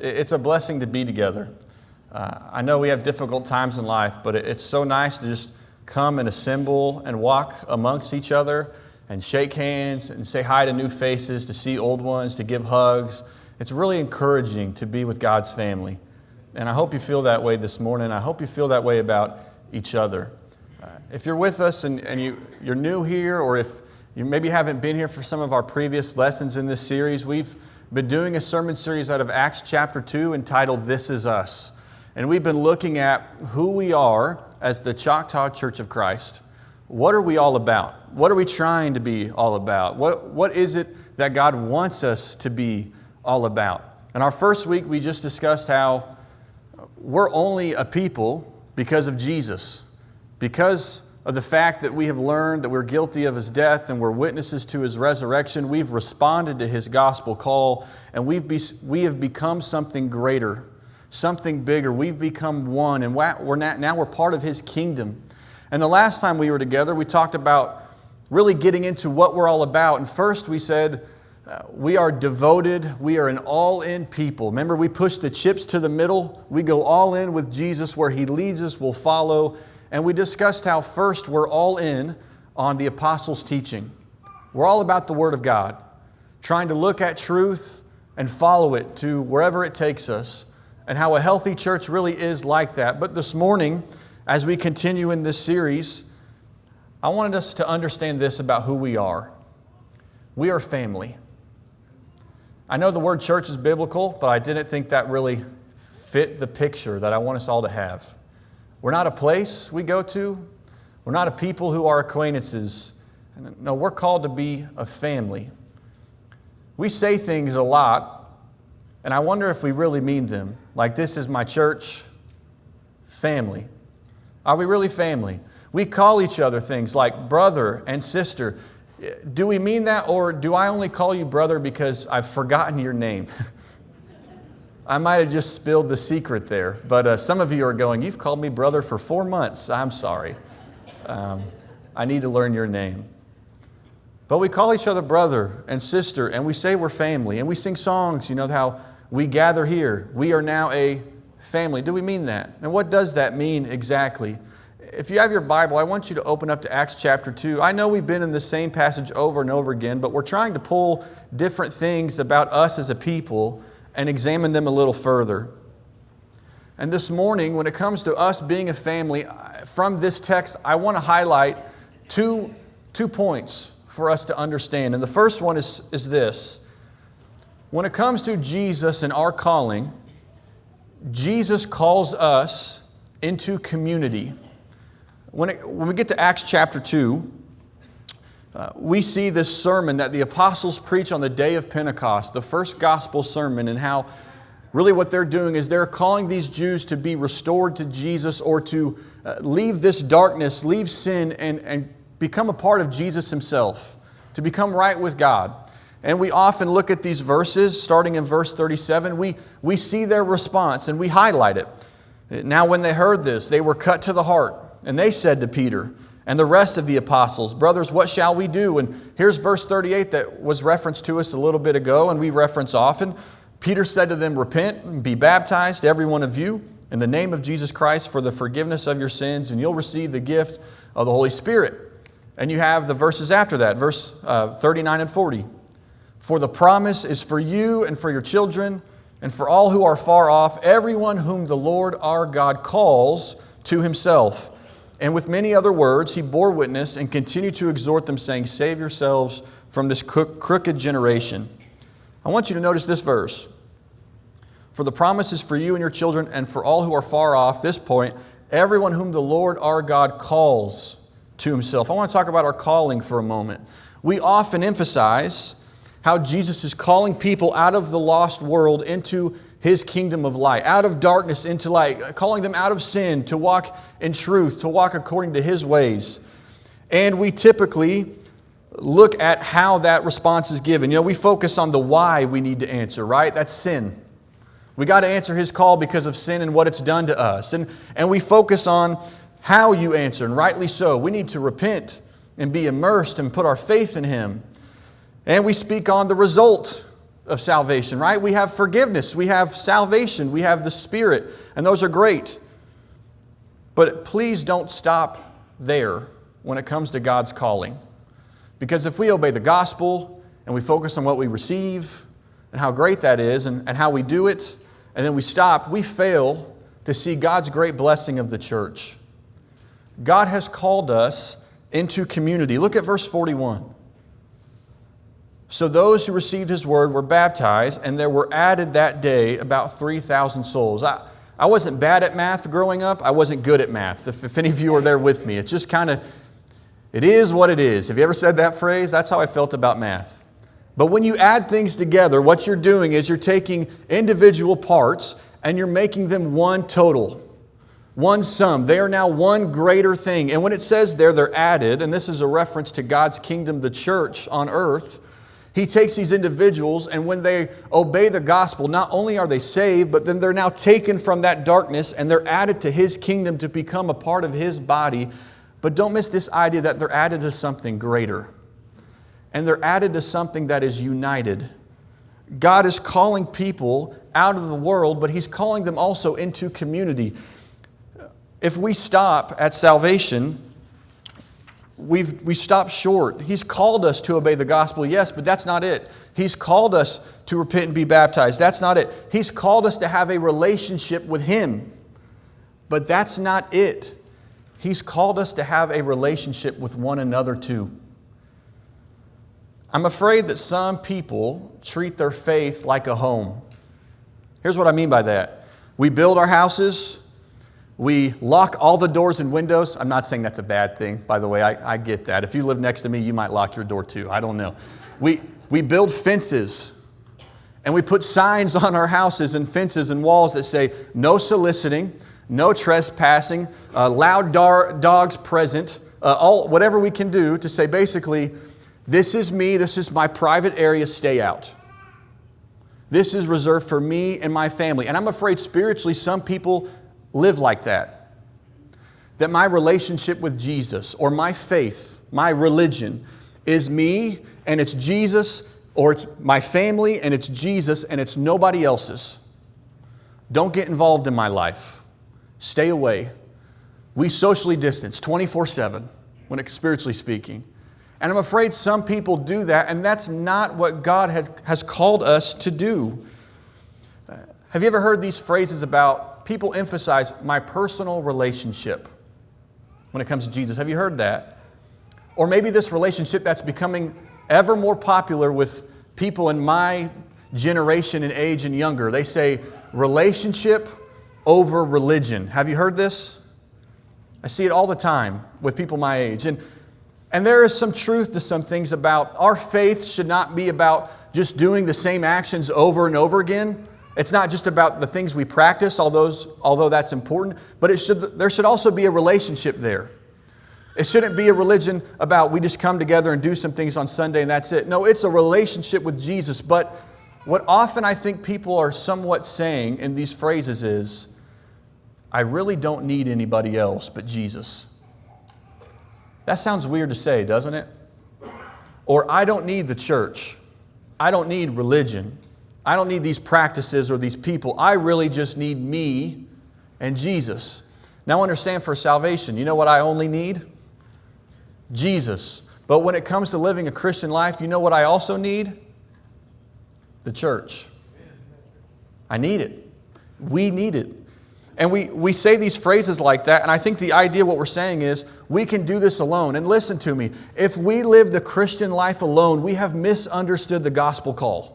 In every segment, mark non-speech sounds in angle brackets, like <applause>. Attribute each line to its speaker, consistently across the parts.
Speaker 1: It's a blessing to be together. Uh, I know we have difficult times in life, but it's so nice to just come and assemble and walk amongst each other and shake hands and say hi to new faces, to see old ones, to give hugs. It's really encouraging to be with God's family. And I hope you feel that way this morning. I hope you feel that way about each other. Uh, if you're with us and, and you, you're new here, or if you maybe haven't been here for some of our previous lessons in this series, we've been doing a sermon series out of Acts chapter 2 entitled This Is Us. And we've been looking at who we are as the Choctaw Church of Christ. What are we all about? What are we trying to be all about? What, what is it that God wants us to be all about? In our first week, we just discussed how we're only a people because of Jesus, because of the fact that we have learned that we're guilty of his death and we're witnesses to his resurrection, we've responded to his gospel call and we've be, we have become something greater, something bigger. We've become one and we're not, now we're part of his kingdom. And the last time we were together, we talked about really getting into what we're all about. And first we said, uh, we are devoted. We are an all in people. Remember, we push the chips to the middle. We go all in with Jesus. Where He leads us, we'll follow. And we discussed how first we're all in on the apostles' teaching. We're all about the Word of God, trying to look at truth and follow it to wherever it takes us, and how a healthy church really is like that. But this morning, as we continue in this series, I wanted us to understand this about who we are. We are family. I know the word church is biblical, but I didn't think that really fit the picture that I want us all to have. We're not a place we go to. We're not a people who are acquaintances. No, we're called to be a family. We say things a lot, and I wonder if we really mean them. Like, this is my church family. Are we really family? We call each other things like brother and sister. Do we mean that, or do I only call you brother because I've forgotten your name? <laughs> I might have just spilled the secret there, but uh, some of you are going, You've called me brother for four months. I'm sorry. Um, I need to learn your name. But we call each other brother and sister, and we say we're family, and we sing songs, you know, how we gather here. We are now a family. Do we mean that? And what does that mean exactly? If you have your Bible, I want you to open up to Acts chapter 2. I know we've been in the same passage over and over again, but we're trying to pull different things about us as a people and examine them a little further. And this morning, when it comes to us being a family, from this text, I want to highlight two, two points for us to understand. And the first one is, is this when it comes to Jesus and our calling, Jesus calls us into community. When, it, when we get to Acts chapter 2, uh, we see this sermon that the apostles preach on the day of Pentecost, the first gospel sermon, and how really what they're doing is they're calling these Jews to be restored to Jesus or to uh, leave this darkness, leave sin, and, and become a part of Jesus Himself, to become right with God. And we often look at these verses, starting in verse 37, we, we see their response and we highlight it. Now, when they heard this, they were cut to the heart, and they said to Peter, and the rest of the apostles, Brothers, what shall we do? And here's verse 38 that was referenced to us a little bit ago, and we reference often. Peter said to them, Repent and be baptized, every one of you, in the name of Jesus Christ for the forgiveness of your sins, and you'll receive the gift of the Holy Spirit. And you have the verses after that, verse uh, 39 and 40. For the promise is for you and for your children, and for all who are far off, everyone whom the Lord our God calls to himself. And with many other words, he bore witness and continued to exhort them, saying, Save yourselves from this crooked generation. I want you to notice this verse. For the promise is for you and your children, and for all who are far off, this point, everyone whom the Lord our God calls to himself. I want to talk about our calling for a moment. We often emphasize how Jesus is calling people out of the lost world into his kingdom of light, out of darkness into light, calling them out of sin to walk in truth, to walk according to his ways. And we typically look at how that response is given. You know, we focus on the why we need to answer, right? That's sin. We got to answer his call because of sin and what it's done to us. And, and we focus on how you answer, and rightly so. We need to repent and be immersed and put our faith in him. And we speak on the result of salvation, right? We have forgiveness, we have salvation, we have the Spirit, and those are great. But please don't stop there when it comes to God's calling. Because if we obey the gospel and we focus on what we receive and how great that is and, and how we do it, and then we stop, we fail to see God's great blessing of the church. God has called us into community. Look at verse 41. So those who received his word were baptized, and there were added that day about 3,000 souls. I, I wasn't bad at math growing up. I wasn't good at math. If, if any of you are there with me, it's just kind of, it is what it is. Have you ever said that phrase? That's how I felt about math. But when you add things together, what you're doing is you're taking individual parts and you're making them one total, one sum. They are now one greater thing. And when it says there, they're added, and this is a reference to God's kingdom, the church on earth. He takes these individuals, and when they obey the gospel, not only are they saved, but then they're now taken from that darkness and they're added to His kingdom to become a part of His body. But don't miss this idea that they're added to something greater. And they're added to something that is united. God is calling people out of the world, but He's calling them also into community. If we stop at salvation, we've, we stop short. He's called us to obey the gospel, yes, but that's not it. He's called us to repent and be baptized. That's not it. He's called us to have a relationship with Him, but that's not it. He's called us to have a relationship with one another too. I'm afraid that some people treat their faith like a home. Here's what I mean by that. We build our houses, we lock all the doors and windows. I'm not saying that's a bad thing, by the way. I, I, get that. If you live next to me, you might lock your door too. I don't know. We, we build fences and we put signs <laughs> on our houses and fences and walls that say no soliciting, no trespassing, uh, loud dar- dogs present, uh, all, whatever we can do to say basically, this is me, this is my private area, stay out. This is reserved for me and my family. And I'm afraid spiritually, some people live like that. That my relationship with Jesus or my faith, my religion, is me and it's Jesus, or it's my family and it's Jesus and it's nobody else's. Don't get involved in my life. Stay away. We socially distance 24 7 when it's spiritually speaking. And I'm afraid some people do that, and that's not what God has called us to do. Have you ever heard these phrases about people emphasize my personal relationship when it comes to Jesus. Have you heard that? Or maybe this relationship that's becoming ever more popular with people in my generation and age and younger. They say relationship over religion. Have you heard this? I see it all the time with people my age. And, and there is some truth to some things about our faith should not be about just doing the same actions over and over again. It's not just about the things we practice, although, although that's important, but it should, there should also be a relationship there. It shouldn't be a religion about we just come together and do some things on Sunday and that's it. No, it's a relationship with Jesus. But what often I think people are somewhat saying in these phrases is, I really don't need anybody else but Jesus. That sounds weird to say, doesn't it? Or I don't need the church. I don't need religion. I don't need these practices or these people. I really just need me and Jesus. Now, understand for salvation, you know what I only need? Jesus. But when it comes to living a Christian life, you know what I also need? The church. I need it. We need it. And we, we say these phrases like that, and I think the idea, what we're saying is, we can do this alone. And listen to me if we live the Christian life alone, we have misunderstood the gospel call.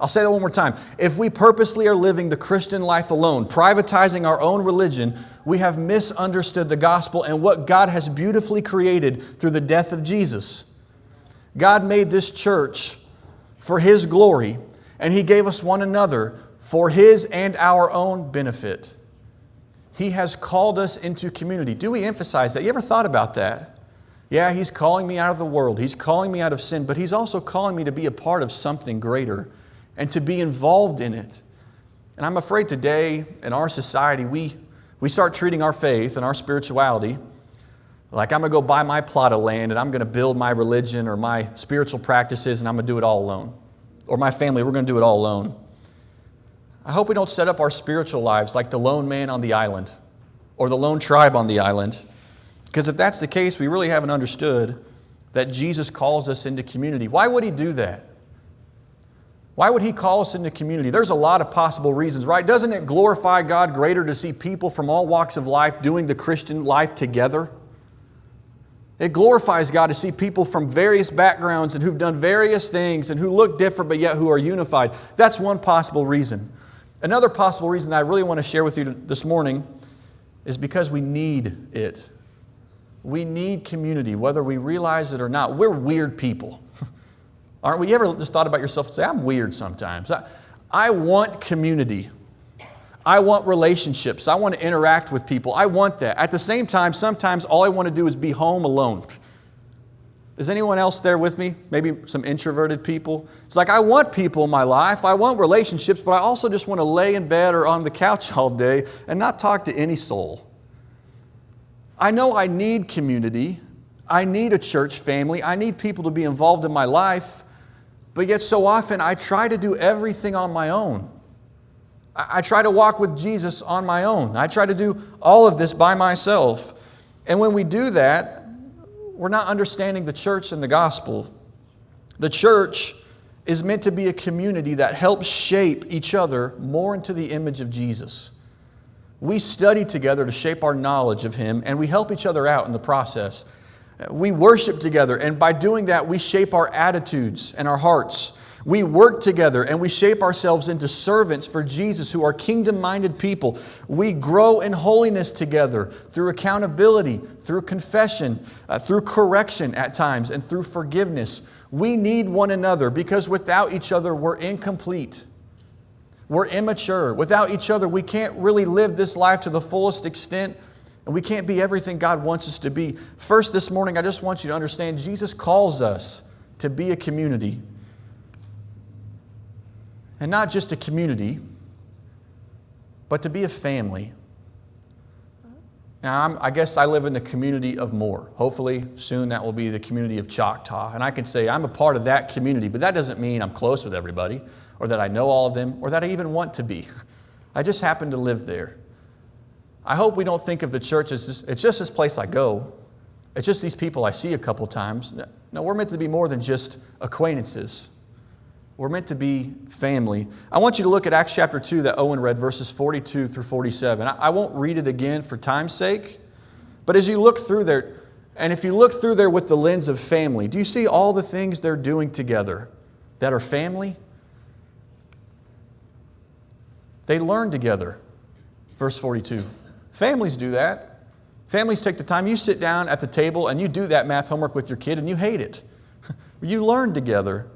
Speaker 1: I'll say that one more time. If we purposely are living the Christian life alone, privatizing our own religion, we have misunderstood the gospel and what God has beautifully created through the death of Jesus. God made this church for His glory, and He gave us one another for His and our own benefit. He has called us into community. Do we emphasize that? You ever thought about that? Yeah, He's calling me out of the world, He's calling me out of sin, but He's also calling me to be a part of something greater and to be involved in it. And I'm afraid today in our society, we, we start treating our faith and our spirituality like I'm going to go buy my plot of land and I'm going to build my religion or my spiritual practices and I'm going to do it all alone. or my family, we're going to do it all alone. I hope we don't set up our spiritual lives like the lone man on the island or the lone tribe on the island. Because if that's the case, we really haven't understood that Jesus calls us into community. Why would He do that? Why would He call us into community? There's a lot of possible reasons, right? Doesn't it glorify God greater to see people from all walks of life doing the Christian life together? It glorifies God to see people from various backgrounds and who've done various things and who look different but yet who are unified. That's one possible reason. Another possible reason I really want to share with you this morning is because we need it. We need community, whether we realize it or not. We're weird people. <laughs> Aren't we? Ever just thought about yourself and say, I'm weird sometimes? I, I want community. I want relationships. I want to interact with people. I want that. At the same time, sometimes all I want to do is be home alone. Is anyone else there with me? Maybe some introverted people? It's like I want people in my life, I want relationships, but I also just want to lay in bed or on the couch <laughs> all day and not talk to any soul. I know I need community. I need a church family. I need people to be involved in my life. But yet, so often, I try to do everything on my own. I try to walk with Jesus on my own. I try to do all of this by myself. And when we do that, we're not understanding the church and the gospel. The church is meant to be a community that helps shape each other more into the image of Jesus. We study together to shape our knowledge of Him, and we help each other out in the process. We worship together, and by doing that, we shape our attitudes and our hearts. We work together and we shape ourselves into servants for Jesus who are kingdom minded people. We grow in holiness together through accountability, through confession, uh, through correction at times, and through forgiveness. We need one another because without each other, we're incomplete. We're immature. Without each other, we can't really live this life to the fullest extent, and we can't be everything God wants us to be. First, this morning, I just want you to understand Jesus calls us to be a community. And not just a community, but to be a family. Now, I'm, i guess I live in the community of Moore. Hopefully, soon that will be the community of Choctaw. And I can say I'm a part of that community, but that doesn't mean I'm close with everybody, or that I know all of them, or that I even want to be. <laughs> I just happen to live there. I hope we don't think of the church as just, it's just this place I go. It's just these people I see a couple times. No, we're meant to be more than just acquaintances. We're meant to be family. I want you to look at Acts chapter 2 that Owen read, verses 42 through 47. I won't read it again for time's sake, but as you look through there, and if you look through there with the lens of family, do you see all the things they're doing together that are family? They learn together. Verse 42. Families do that. Families take the time. You sit down at the table and you do that math homework with your kid and you hate it. <laughs> you learn together.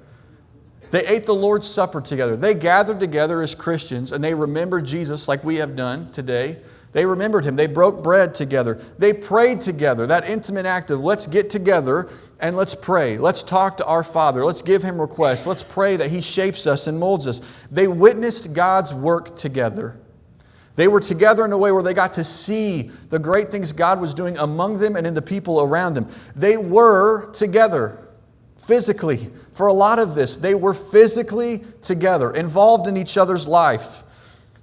Speaker 1: They ate the Lord's Supper together. They gathered together as Christians and they remembered Jesus like we have done today. They remembered him. They broke bread together. They prayed together. That intimate act of let's get together and let's pray. Let's talk to our Father. Let's give him requests. Let's pray that he shapes us and molds us. They witnessed God's work together. They were together in a way where they got to see the great things God was doing among them and in the people around them. They were together physically. For a lot of this, they were physically together, involved in each other's life.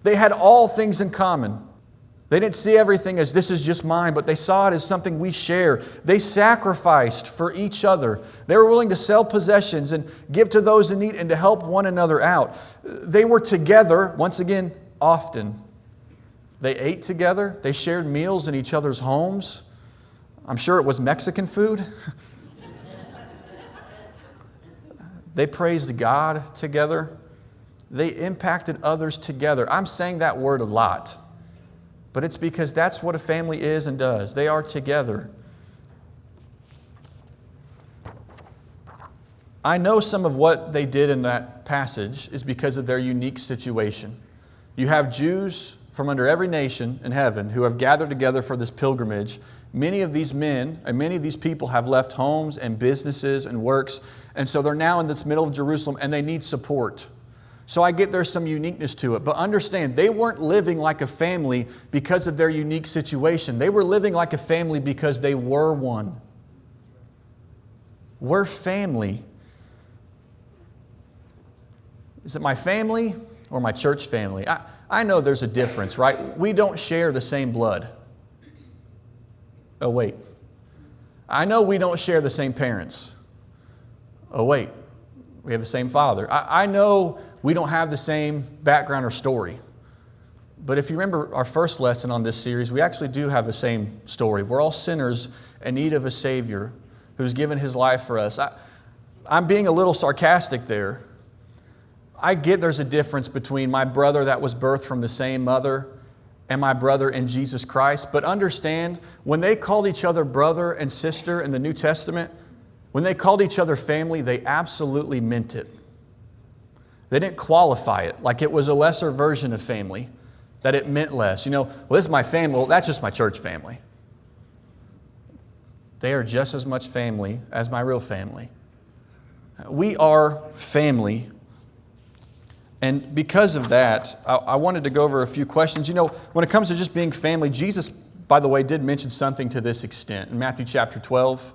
Speaker 1: They had all things in common. They didn't see everything as this is just mine, but they saw it as something we share. They sacrificed for each other. They were willing to sell possessions and give to those in need and to help one another out. They were together, once again, often. They ate together, they shared meals in each other's homes. I'm sure it was Mexican food. <laughs> They praised God together. They impacted others together. I'm saying that word a lot, but it's because that's what a family is and does. They are together. I know some of what they did in that passage is because of their unique situation. You have Jews from under every nation in heaven who have gathered together for this pilgrimage Many of these men and many of these people have left homes and businesses and works, and so they're now in this middle of Jerusalem and they need support. So I get there's some uniqueness to it. But understand, they weren't living like a family because of their unique situation. They were living like a family because they were one. We're family. Is it my family or my church family? I, I know there's a difference, right? We don't share the same blood. Oh, wait. I know we don't share the same parents. Oh, wait. We have the same father. I, I know we don't have the same background or story. But if you remember our first lesson on this series, we actually do have the same story. We're all sinners in need of a Savior who's given his life for us. I, I'm being a little sarcastic there. I get there's a difference between my brother that was birthed from the same mother and my brother in Jesus Christ, but understand when they called each other brother and sister in the New Testament, when they called each other family, they absolutely meant it. They didn't qualify it like it was a lesser version of family, that it meant less. You know, well, this is my family. Well, that's just my church family. They are just as much family as my real family. We are family. And because of that, I, I wanted to go over a few questions. You know, when it comes to just being family, Jesus, by the way, did mention something to this extent. In Matthew chapter 12,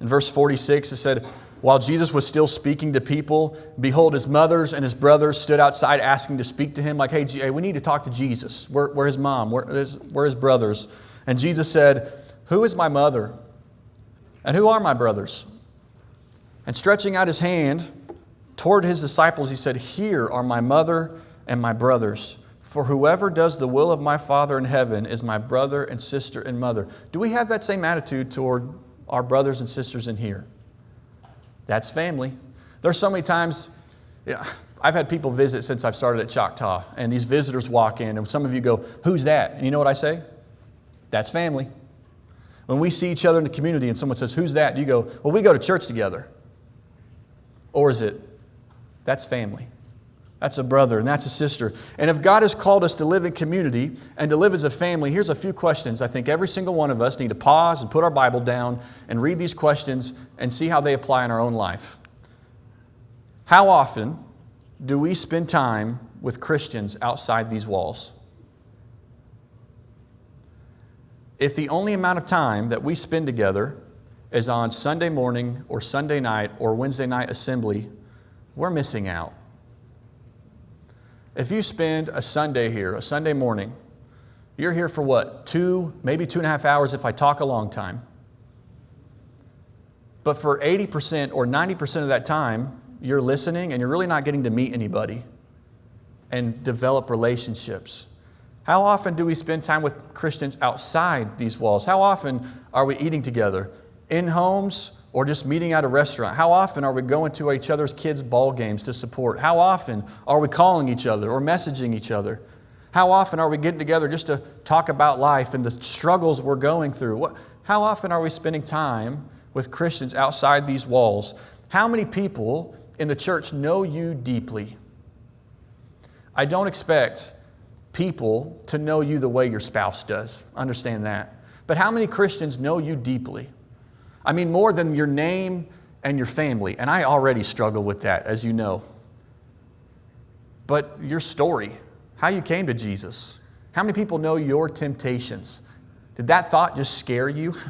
Speaker 1: in verse 46, it said, while Jesus was still speaking to people, behold, his mothers and his brothers stood outside asking to speak to him, like, hey, hey we need to talk to Jesus. Where, where his mom? Where, where his brothers? And Jesus said, Who is my mother? And who are my brothers? And stretching out his hand toward his disciples, he said, Here are my mother and my brothers. For whoever does the will of my Father in heaven is my brother and sister and mother. Do we have that same attitude toward our brothers and sisters in here? That's family. There's so many times, you know, I've had people visit since I've started at Choctaw, and these visitors walk in, and some of you go, Who's that? And you know what I say? That's family. When we see each other in the community and someone says, Who's that? You go, Well, we go to church together. Or is it, That's family. That's a brother and that's a sister. And if God has called us to live in community and to live as a family, here's a few questions I think every single one of us need to pause and put our Bible down and read these questions and see how they apply in our own life. How often do we spend time with Christians outside these walls? If the only amount of time that we spend together is on Sunday morning or Sunday night or Wednesday night assembly, we're missing out. If you spend a Sunday here, a Sunday morning, you're here for what? Two, maybe two and a half hours if I talk a long time. But for 80% or 90% of that time, you're listening and you're really not getting to meet anybody and develop relationships. How often do we spend time with Christians outside these walls? How often are we eating together? In homes, or just meeting at a restaurant? How often are we going to each other's kids' ball games to support? How often are we calling each other or messaging each other? How often are we getting together just to talk about life and the struggles we're going through? how often are we spending time with Christians outside these walls? How many people in the church know you deeply? I don't expect people to know you the way your spouse does. Understand that. But how many Christians know you deeply? I mean, more than your name and your family. And I already struggle with that, as you know. But your story, how you came to Jesus, how many people know your temptations? Did that thought just scare you? <laughs>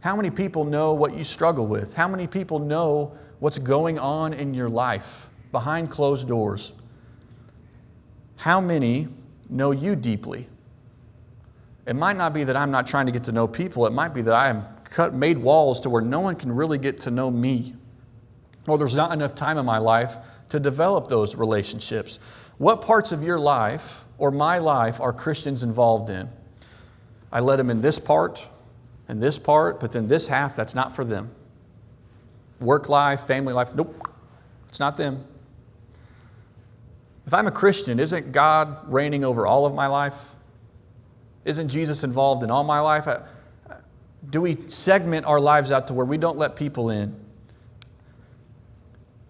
Speaker 1: How many people know what you struggle with? How many people know what's going on in your life behind closed doors? How many know you deeply? It might not be that I'm not trying to get to know people, it might be that I am cut, made walls to where no one can really get to know me. Or there's not enough time in my life to develop those relationships. What parts of your life or my life are Christians involved in? I let them in this part and this part, but then this half, that's not for them. Work life, family life, nope, it's not them. If I'm a Christian, isn't God reigning over all of my life? Isn't Jesus involved in all my life? Do we segment our lives out to where we don't let people in?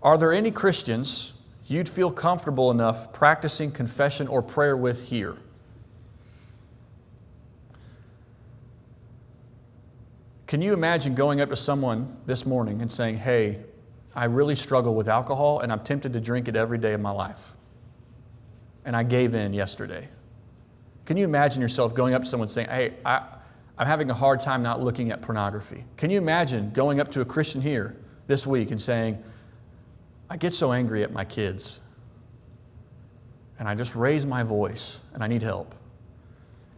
Speaker 1: Are there any Christians you'd feel comfortable enough practicing confession or prayer with here? Can you imagine going up to someone this morning and saying, Hey, I really struggle with alcohol and I'm tempted to drink it every day of my life? And I gave in yesterday. Can you imagine yourself going up to someone saying, Hey, I, I'm having a hard time not looking at pornography. Can you imagine going up to a Christian here this week and saying, I get so angry at my kids and I just raise my voice and I need help.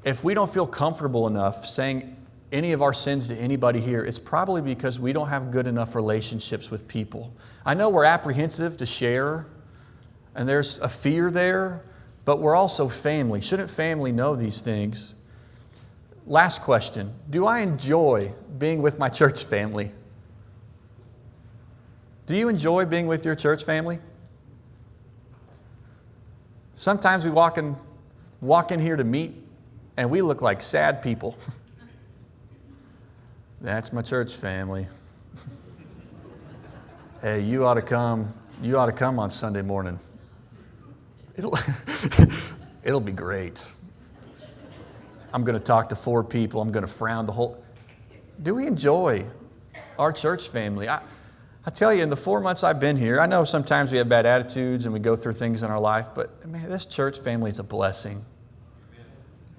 Speaker 1: If we don't feel comfortable enough saying any of our sins to anybody here, it's probably because we don't have good enough relationships with people. I know we're apprehensive to share, and there's a fear there, but we're also family. Shouldn't family know these things? Last question Do I enjoy being with my church family? Do you enjoy being with your church family? Sometimes we walk in, walk in here to meet and we look like sad people. <laughs> That's my church family. <laughs> hey, you ought to come. You ought to come on Sunday morning. It'll, <laughs> it'll be great. I'm going to talk to four people. I'm going to frown the whole. Do we enjoy our church family? I, I tell you, in the four months I've been here, I know sometimes we have bad attitudes and we go through things in our life, but man, this church family is a blessing.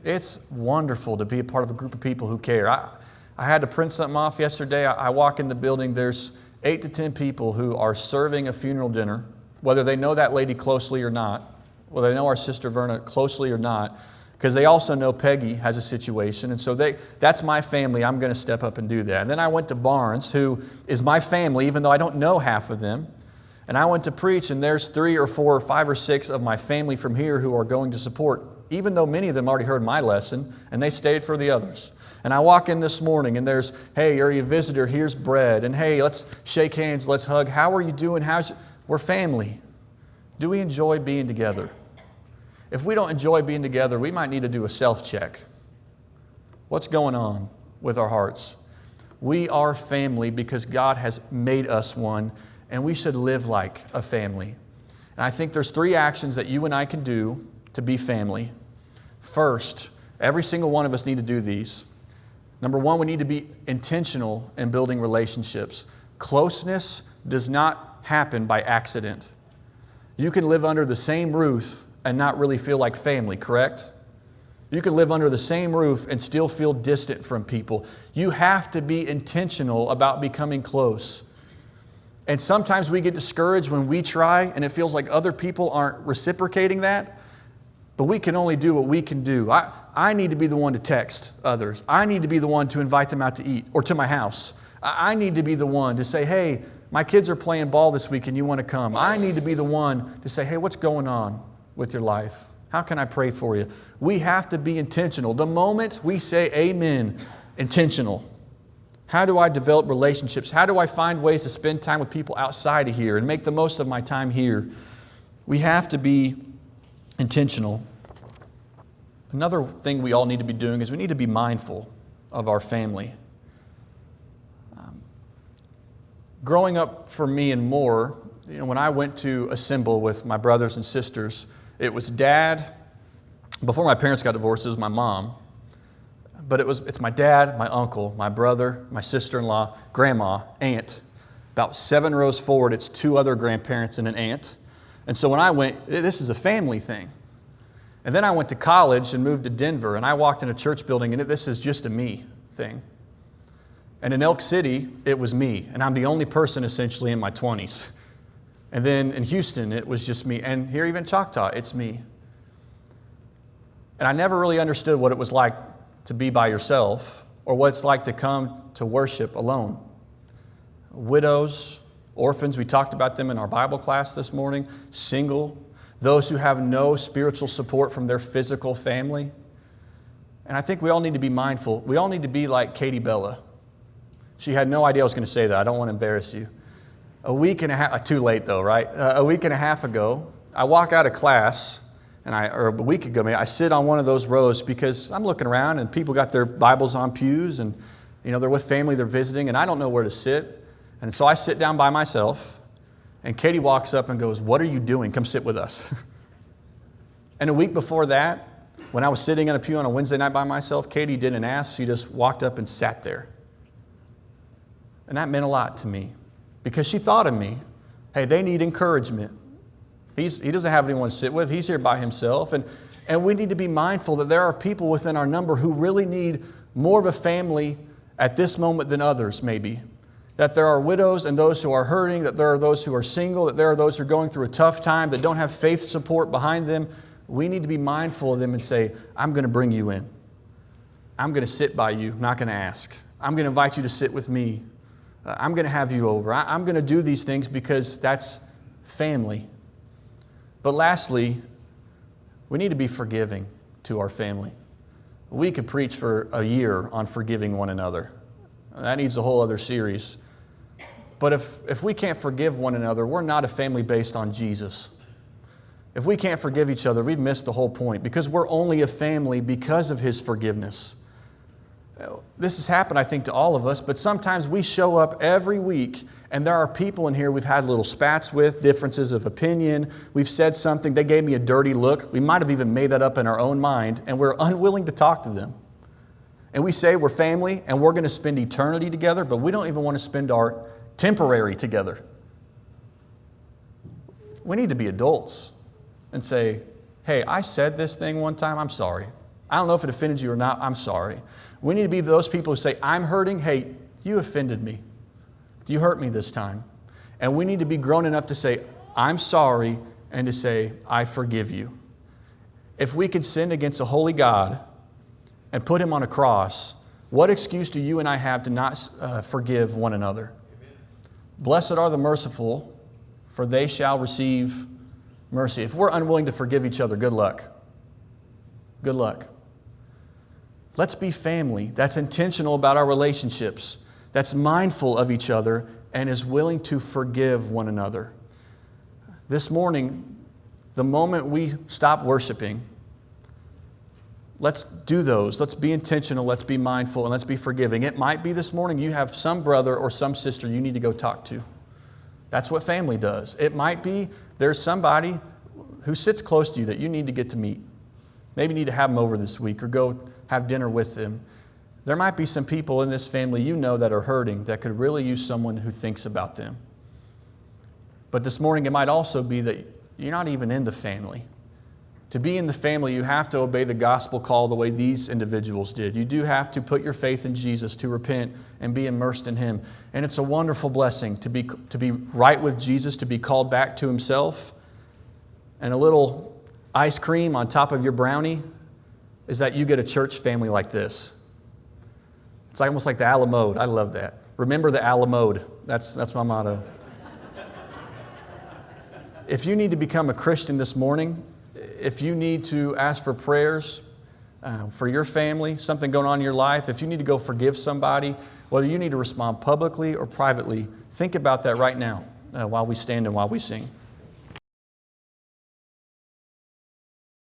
Speaker 1: It's wonderful to be a part of a group of people who care. I, I had to print something off yesterday. I, I walk in the building, there's eight to 10 people who are serving a funeral dinner, whether they know that lady closely or not, whether they know our sister Verna closely or not, because they also know Peggy has a situation. And so they, that's my family. I'm going to step up and do that. And then I went to Barnes, who is my family, even though I don't know half of them. And I went to preach, and there's three or four or five or six of my family from here who are going to support even though many of them already heard my lesson and they stayed for the others. And I walk in this morning and there's, hey, are you a visitor? Here's bread. And hey, let's shake hands, let's hug. How are you doing? How's you? We're family. Do we enjoy being together? If we don't enjoy being together, we might need to do a self check. What's going on with our hearts? We are family because God has made us one, and we should live like a family. And I think there's three actions that you and I can do to be family. First, every single one of us need to do these. Number one, we need to be intentional in building relationships. Closeness does not happen by accident. You can live under the same roof and not really feel like family, correct? You can live under the same roof and still feel distant from people. You have to be intentional about becoming close. And sometimes we get discouraged when we try and it feels like other people aren't reciprocating that. But we can only do what we can do. I, I need to be the one to text others. I need to be the one to invite them out to eat or to my house. I, I need to be the one to say, hey, my kids are playing ball this week and you want to come. I need to be the one to say, hey, what's going on with your life? How can I pray for you? We have to be intentional. The moment we say amen, intentional. How do I develop relationships? How do I find ways to spend time with people outside of here and make the most of my time here? We have to be intentional. Another thing we all need to be doing is we need to be mindful of our family. Um, growing up for me and more, you know, when I went to assemble with my brothers and sisters, it was dad. Before my parents got divorced, it was my mom. But it was, it's my dad, my uncle, my brother, my sister in law, grandma, aunt. About seven rows forward, it's two other grandparents and an aunt. And so when I went, this is a family thing. And then I went to college and moved to Denver, and I walked in a church building, and this is just a me thing. And in Elk City, it was me, and I'm the only person essentially in my 20s. And then in Houston, it was just me. And here, even Choctaw, it's me. And I never really understood what it was like to be by yourself or what it's like to come to worship alone. Widows, Orphans, we talked about them in our Bible class this morning. Single, those who have no spiritual support from their physical family. And I think we all need to be mindful. We all need to be like Katie Bella. She had no idea I was going to say that. I don't want to embarrass you. A week and a half, uh, too late though, right? Uh, a week and a half ago, I walk out of class, and I, or a week ago, maybe, I sit on one of those rows because I'm looking around and people got their Bibles on pews and, you know, they're with family, they're visiting, and I don't know where to sit. And so I sit down by myself, and Katie walks up and goes, What are you doing? Come sit with us. <laughs> and a week before that, when I was sitting in a pew on a Wednesday night by myself, Katie didn't ask, she just walked up and sat there. And that meant a lot to me because she thought of me. Hey, they need encouragement. He's, he doesn't have anyone to sit with, he's here by himself. And, and we need to be mindful that there are people within our number who really need more of a family at this moment than others, maybe. that there are widows and those who are hurting, that there are those who are single, that there are those who are going through a tough time, that don't have faith support behind them, we need to be mindful of them and say, I'm going to bring you in. I'm going to sit by you, not going to ask. I'm going to invite you to sit with me. Uh, I'm going to have you over. I'm going to do these things because that's family. But lastly, we need to be forgiving to our family. We could preach for a year on forgiving one another. That needs a whole other series. But if, if we can't forgive one another, we're not a family based on Jesus. If we can't forgive each other, we've missed the whole point because we're only a family because of His forgiveness. This has happened, I think, to all of us, but sometimes we show up every week and there are people in here we've had little spats with, differences of opinion. We've said something, they gave me a dirty look. We might have even made that up in our own mind, and we're unwilling to talk to them. And we say we're family and we're going to spend eternity together, but we don't even want to spend our temporary together. We need to be adults and say, hey, I said this thing one time, I'm sorry. I don't know if it offended you or not, I'm sorry. We need to be those people who say, I'm hurting, hey, you offended me. You hurt me this time. And we need to be grown enough to say, I'm sorry, and to say, I forgive you. If we could sin against a holy God and put him on a cross, what excuse do you and I have to not uh, forgive one another? Amen. Blessed are the merciful, for they shall receive mercy. If we're unwilling to forgive each other, good luck. Good luck. Let's be family that's intentional about our relationships that's mindful of each other and is willing to forgive one another. This morning, the moment we stop worshiping, let's do those. Let's be intentional. Let's be mindful and let's be forgiving. It might be this morning you have some brother or some sister you need to go talk to. That's what family does. It might be there's somebody who sits close to you that you need to get to meet. Maybe you need to have them over this week or go have dinner with them. There might be some people in this family you know that are hurting that could really use someone who thinks about them. But this morning, it might also be that you're not even in the family. To be in the family, you have to obey the gospel call the way these individuals did. You do have to put your faith in Jesus, to repent and be immersed in Him. And it's a wonderful blessing to be, to be right with Jesus, to be called back to Himself. And a little ice cream on top of your brownie is that you get a church family like this. It's almost like the a la mode. I love that. Remember the a la mode. That's, that's my motto. if you need to become a Christian this morning, if you need to ask for prayers uh, for your family, something going on in your life, if you need to go forgive somebody, whether you need to respond publicly or privately, think about that right now uh, while we stand and while we sing.